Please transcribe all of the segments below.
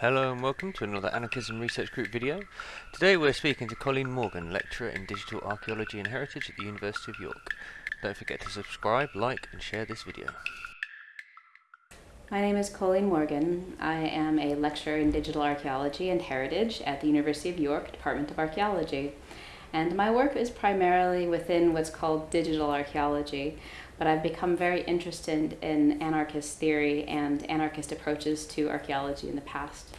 Hello and welcome to another Anarchism Research Group video. Today we're speaking to Colleen Morgan, lecturer in Digital Archaeology and Heritage at the University of York. Don't forget to subscribe, like and share this video. My name is Colleen Morgan. I am a lecturer in Digital Archaeology and Heritage at the University of York Department of Archaeology. And my work is primarily within what's called digital archaeology, but I've become very interested in anarchist theory and anarchist approaches to archaeology in the past.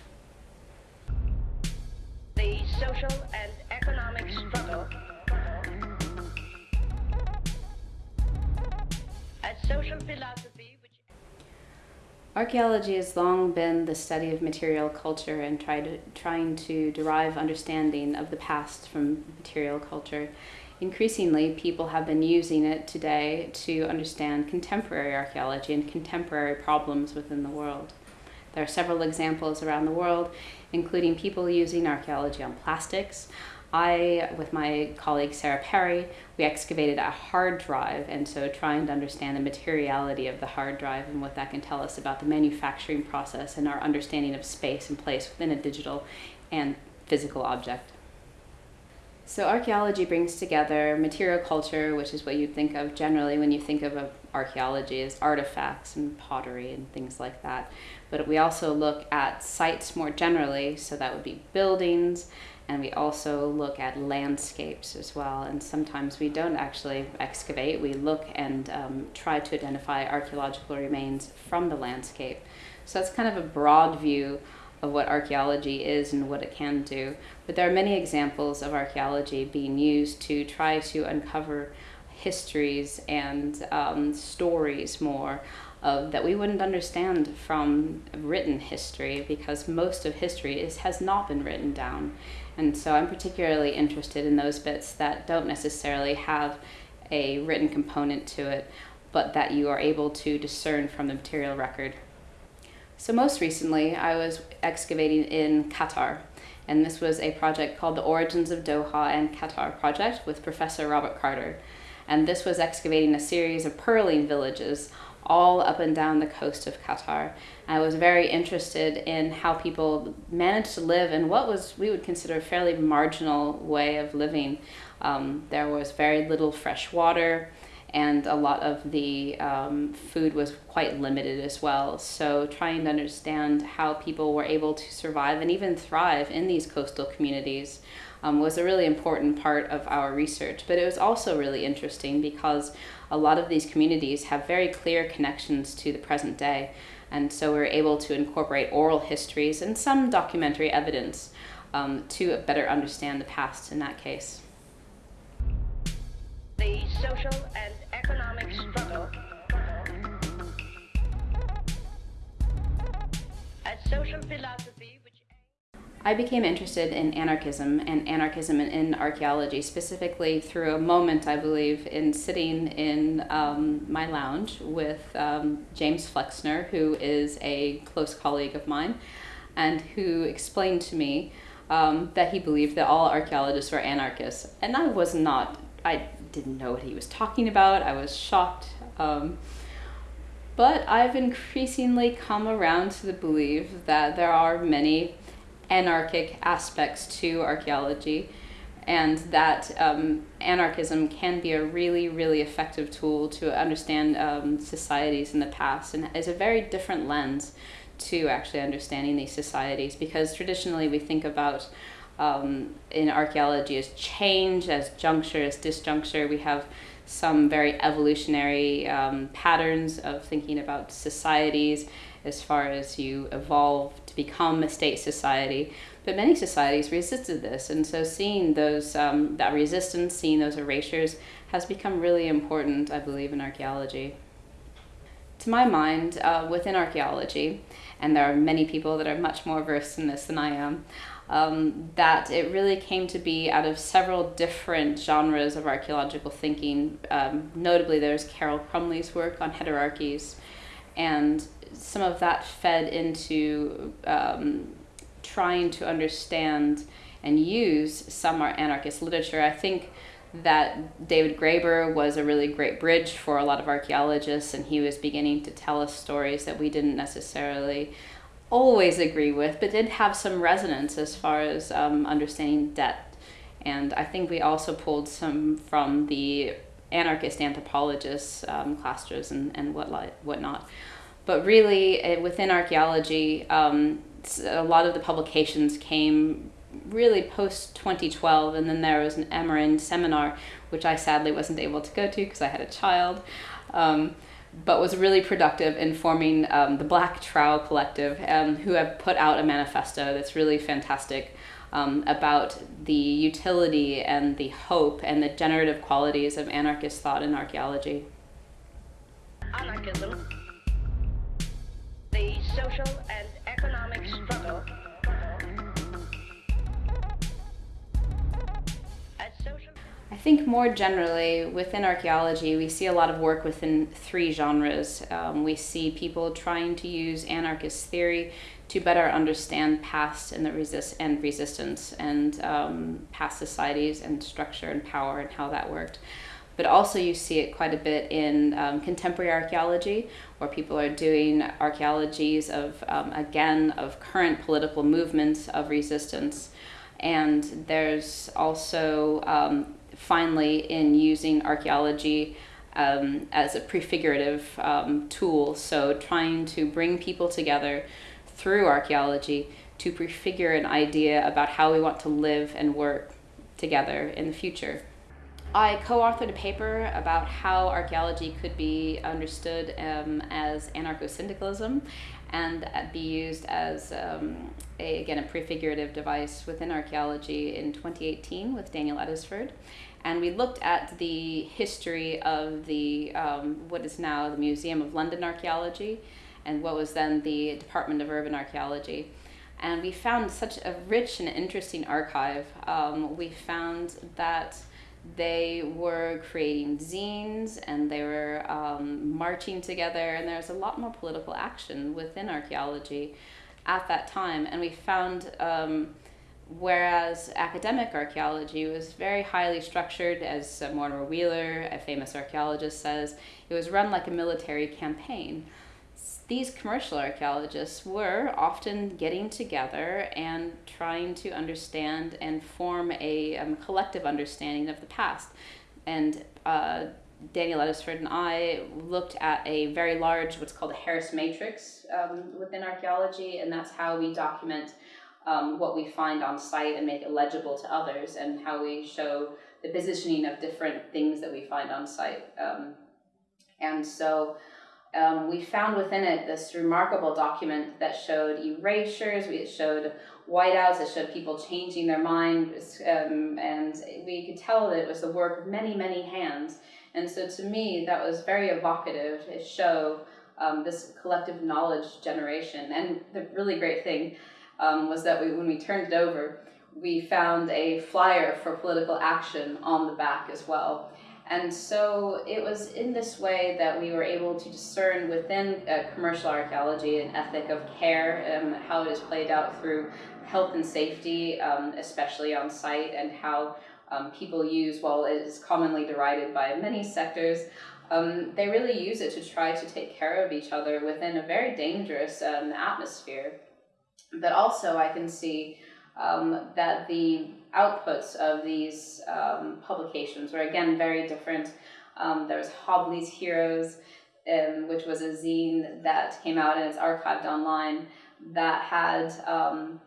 The social and economic struggle as social philosophy which Archaeology has long been the study of material culture and try to, trying to derive understanding of the past from material culture. Increasingly, people have been using it today to understand contemporary archaeology and contemporary problems within the world. There are several examples around the world, including people using archaeology on plastics, I, with my colleague Sarah Perry, we excavated a hard drive, and so trying to understand the materiality of the hard drive and what that can tell us about the manufacturing process and our understanding of space and place within a digital and physical object. So archaeology brings together material culture, which is what you'd think of generally when you think of archaeology as artifacts and pottery and things like that. But we also look at sites more generally, so that would be buildings, and we also look at landscapes as well. And sometimes we don't actually excavate, we look and um, try to identify archaeological remains from the landscape. So that's kind of a broad view of what archaeology is and what it can do. But there are many examples of archaeology being used to try to uncover histories and um, stories more of, that we wouldn't understand from written history because most of history is, has not been written down. And so I'm particularly interested in those bits that don't necessarily have a written component to it, but that you are able to discern from the material record. So most recently, I was excavating in Qatar, and this was a project called the Origins of Doha and Qatar project with Professor Robert Carter. And this was excavating a series of pearling villages all up and down the coast of Qatar. I was very interested in how people managed to live in what was we would consider a fairly marginal way of living. Um, there was very little fresh water and a lot of the um, food was quite limited as well. So trying to understand how people were able to survive and even thrive in these coastal communities um, was a really important part of our research. But it was also really interesting because a lot of these communities have very clear connections to the present day. And so we're able to incorporate oral histories and some documentary evidence um, to better understand the past in that case. The social and economic struggle social philosophy I became interested in anarchism and anarchism in, in, archaeology, specifically through a moment, I believe, in sitting in um, my lounge with um, James Flexner, who is a close colleague of mine, and who explained to me um, that he believed that all archaeologists were anarchists. And I was not, I didn't know what he was talking about. I was shocked. Um, but I've increasingly come around to the belief that there are many anarchic aspects to archaeology and that um, anarchism can be a really, really effective tool to understand um, societies in the past and is a very different lens to actually understanding these societies because traditionally we think about um, in archaeology as change, as juncture, as disjuncture. We have some very evolutionary um, patterns of thinking about societies as far as you evolve to become a state society. But many societies resisted this, and so seeing those um, that resistance, seeing those erasures, has become really important, I believe, in archaeology. To my mind, uh, within archaeology, and there are many people that are much more versed in this than I am, um, that it really came to be out of several different genres of archaeological thinking. Um, notably, there's Carol Crumley's work on heterarchies, and some of that fed into um, trying to understand and use some anarchist literature. I think that David Graeber was a really great bridge for a lot of archaeologists, and he was beginning to tell us stories that we didn't necessarily always agree with, but did have some resonance as far as um, understanding debt. And I think we also pulled some from the anarchist anthropologists, um, Clastres and, and what, whatnot. But really, uh, within archaeology, um, a lot of the publications came really post 2012, and then there was an Amerind seminar, which I sadly wasn't able to go to because I had a child, um, but was really productive in forming um, the Black Trowel Collective, um, who have put out a manifesto that's really fantastic. Um, about the utility and the hope and the generative qualities of anarchist thought in archaeology. Anarchism, the social and economic struggle think more generally within archaeology, we see a lot of work within three genres. Um, we see people trying to use anarchist theory to better understand past and the resist and resistance and um, past societies and structure and power and how that worked. But also, you see it quite a bit in um, contemporary archaeology, where people are doing archaeologies of, um, again, of current political movements of resistance. And there's also um, finally in using archaeology um, as a prefigurative um, tool. So, trying to bring people together through archaeology to prefigure an idea about how we want to live and work together in the future. I co authored a paper about how archaeology could be understood um, as anarcho syndicalism and be used as, um, a, again, a prefigurative device within archaeology in 2018 with Daniel Eddisford. And we looked at the history of the um, what is now the Museum of London Archaeology and what was then the Department of Urban Archaeology and we found such a rich and interesting archive. Um, we found that they were creating zines and they were um, marching together, and there was a lot more political action within archaeology at that time. And we found, um, whereas academic archaeology was very highly structured, as Mortimer Wheeler, a famous archaeologist, says, it was run like a military campaign these commercial archaeologists were often getting together and trying to understand and form a um, collective understanding of the past. And uh, Daniel Eddisford and I looked at a very large, what's called a Harris matrix um, within archaeology, and that's how we document um, what we find on site and make it legible to others, and how we show the positioning of different things that we find on site. Um, and so um, we found within it this remarkable document that showed erasures, it showed whiteouts, it showed people changing their minds, um, and we could tell that it was the work of many, many hands. And so to me, that was very evocative to show um, this collective knowledge generation. And the really great thing um, was that we, when we turned it over, we found a flyer for political action on the back as well. And so it was in this way that we were able to discern within uh, commercial archaeology an ethic of care and how it is played out through health and safety, um, especially on site, and how um, people use, while it is commonly derided by many sectors, um, they really use it to try to take care of each other within a very dangerous um, atmosphere. But also, I can see um, that the outputs of these um, publications were again very different. Um, there was Hobley's Heroes, um, which was a zine that came out and is archived online that had um,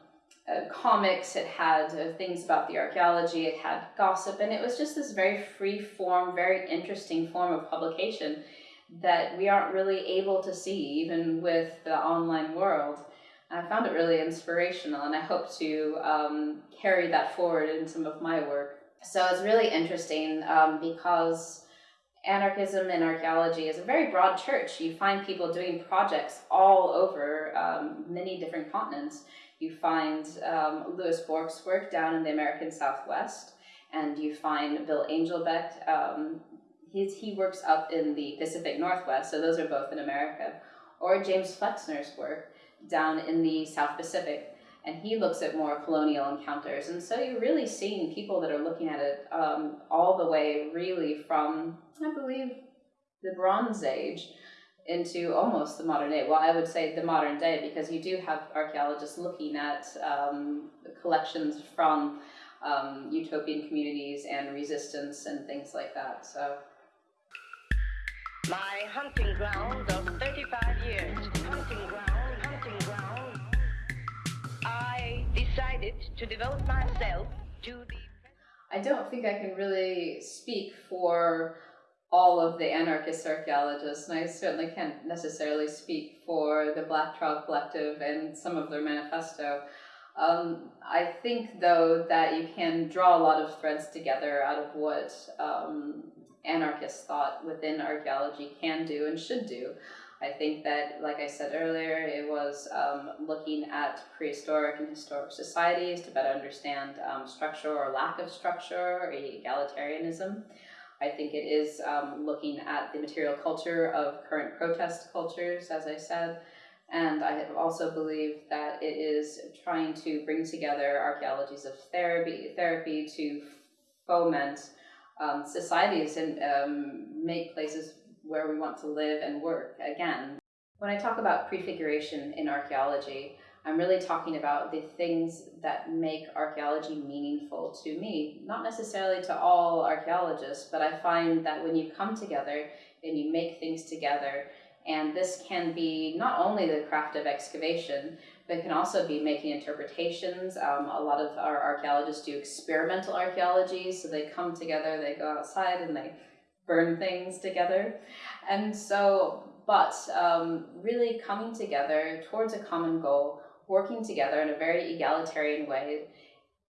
uh, comics, it had uh, things about the archaeology, it had gossip, and it was just this very free form, very interesting form of publication that we aren't really able to see even with the online world. I found it really inspirational, and I hope to um, carry that forward in some of my work. So it's really interesting um, because anarchism in archaeology is a very broad church. You find people doing projects all over um, many different continents. You find um, Lewis Borck's work down in the American Southwest, and you find Bill Angelbeck. Um, he's, he works up in the Pacific Northwest, so those are both in America. Or James Flexner's work down in the South Pacific, and he looks at more colonial encounters. And so you're really seeing people that are looking at it um, all the way, really, from, I believe, the Bronze Age into almost the modern day. Well, I would say the modern day because you do have archaeologists looking at um, collections from um, utopian communities and resistance and things like that. So. My hunting ground of 35 years, decided to devote myself to the. I don't think I can really speak for all of the anarchist archaeologists, and I certainly can't necessarily speak for the Black Trowel Collective and some of their manifesto. Um, I think, though, that you can draw a lot of threads together out of what um, anarchist thought within archaeology can do and should do. I think that, like I said earlier, it was um, looking at prehistoric and historic societies to better understand um, structure or lack of structure or egalitarianism. I think it is um, looking at the material culture of current protest cultures, as I said, and I also believe that it is trying to bring together archaeologies of therapy, therapy to foment um, societies and um, make places where we want to live and work again. When I talk about prefiguration in archaeology, I'm really talking about the things that make archaeology meaningful to me, not necessarily to all archaeologists, but I find that when you come together and you make things together, and this can be not only the craft of excavation, but can also be making interpretations. Um, a lot of our archaeologists do experimental archaeology, so they come together, they go outside and they burn things together. And so, but um, really coming together towards a common goal, working together in a very egalitarian way,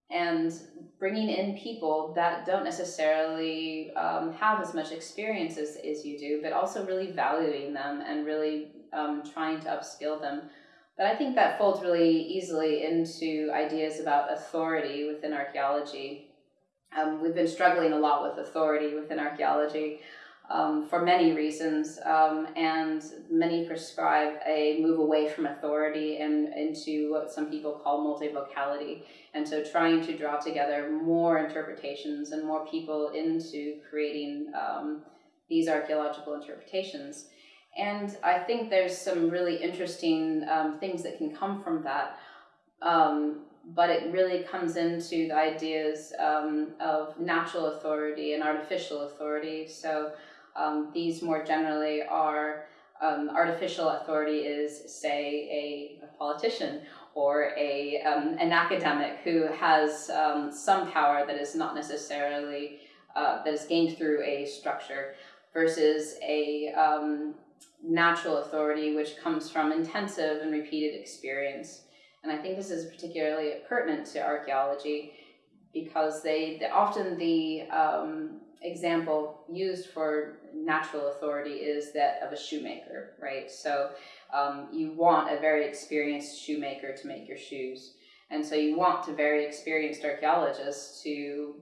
and bringing in people that don't necessarily um, have as much experience as, as you do, but also really valuing them and really um, trying to upskill them. But I think that folds really easily into ideas about authority within archaeology. Um, we've been struggling a lot with authority within archaeology um, for many reasons, um, and many prescribe a move away from authority and into what some people call multivocality. And so, trying to draw together more interpretations and more people into creating um, these archaeological interpretations. And I think there's some really interesting um, things that can come from that. Um, but it really comes into the ideas um, of natural authority and artificial authority. So um, these more generally are um, artificial authority is, say, a, a politician or a, um, an academic who has um, some power that is not necessarily, uh, that is gained through a structure versus a um, natural authority which comes from intensive and repeated experience. And I think this is particularly pertinent to archaeology because they, often the um, example used for natural authority is that of a shoemaker, right? So um, you want a very experienced shoemaker to make your shoes. And so you want a very experienced archaeologist to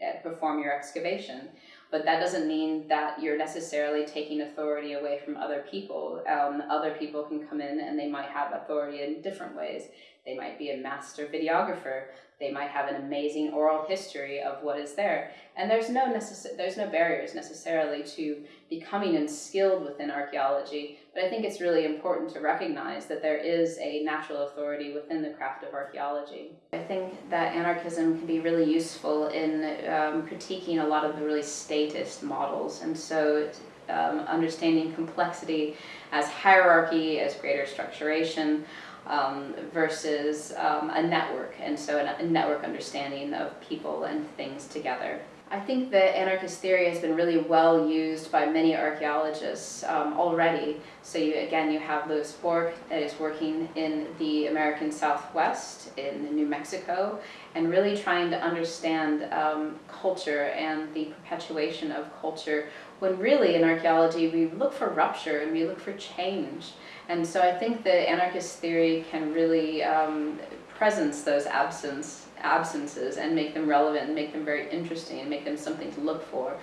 eh, perform your excavation. But that doesn't mean that you're necessarily taking authority away from other people. Um, other people can come in and they might have authority in different ways. They might be a master videographer. They might have an amazing oral history of what is there. And there's no necess- there's no barriers necessarily to becoming and skilled within archaeology, but I think it's really important to recognize that there is a natural authority within the craft of archaeology. I think that anarchism can be really useful in um, critiquing a lot of the really statist models, and so um, understanding complexity as hierarchy, as greater structuration, um, versus um, a network, and so a, network understanding of people and things together. I think that anarchist theory has been really well used by many archaeologists um, already. So you, again, you have Lewis Borck that is working in the American Southwest in New Mexico and really trying to understand um, culture and the perpetuation of culture when really in archaeology we look for rupture and we look for change. And so I think that anarchist theory can really um, presence those absence, absences and make them relevant and make them very interesting and make them something to look for.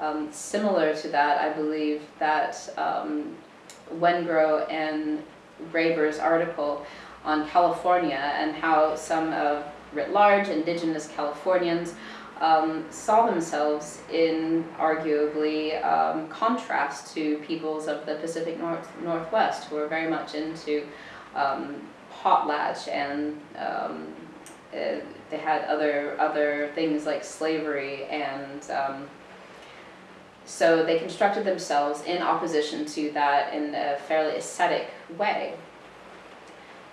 Um, similar to that, I believe that um, and Graeber's article on California and how some of writ large indigenous Californians um, saw themselves in arguably um, contrast to peoples of the Pacific North, Northwest who are very much into um, potlatch and um, they had other other things like slavery and um, so they constructed themselves in opposition to that in a fairly ascetic way.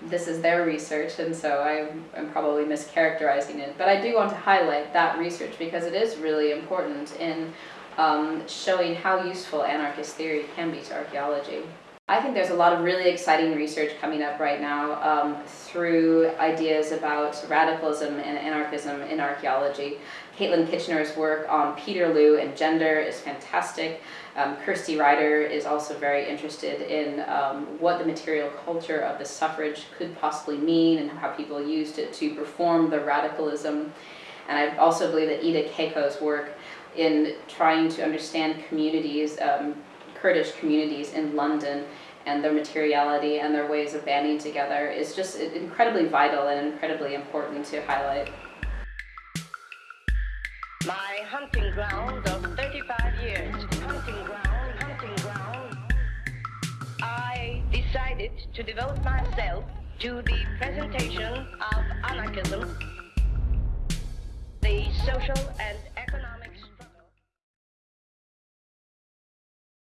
This is their research, and so I am probably mischaracterizing it. But I do want to highlight that research because it is really important in um, showing how useful anarchist theory can be to archaeology. I think there's a lot of really exciting research coming up right now um, through ideas about radicalism and anarchism in archaeology. Caitlin Kitchener's work on Peterloo and gender is fantastic. Um, Kirsty Ryder is also very interested in um, what the material culture of the suffrage could possibly mean and how people used it to perform the radicalism. And I also believe that Ida Keiko's work in trying to understand communities, um, Kurdish communities in London and their materiality and their ways of banding together is just incredibly vital and incredibly important to highlight. My hunting ground of 35 years, hunting ground, hunting ground, I decided to devote myself to the presentation of anarchism, the social and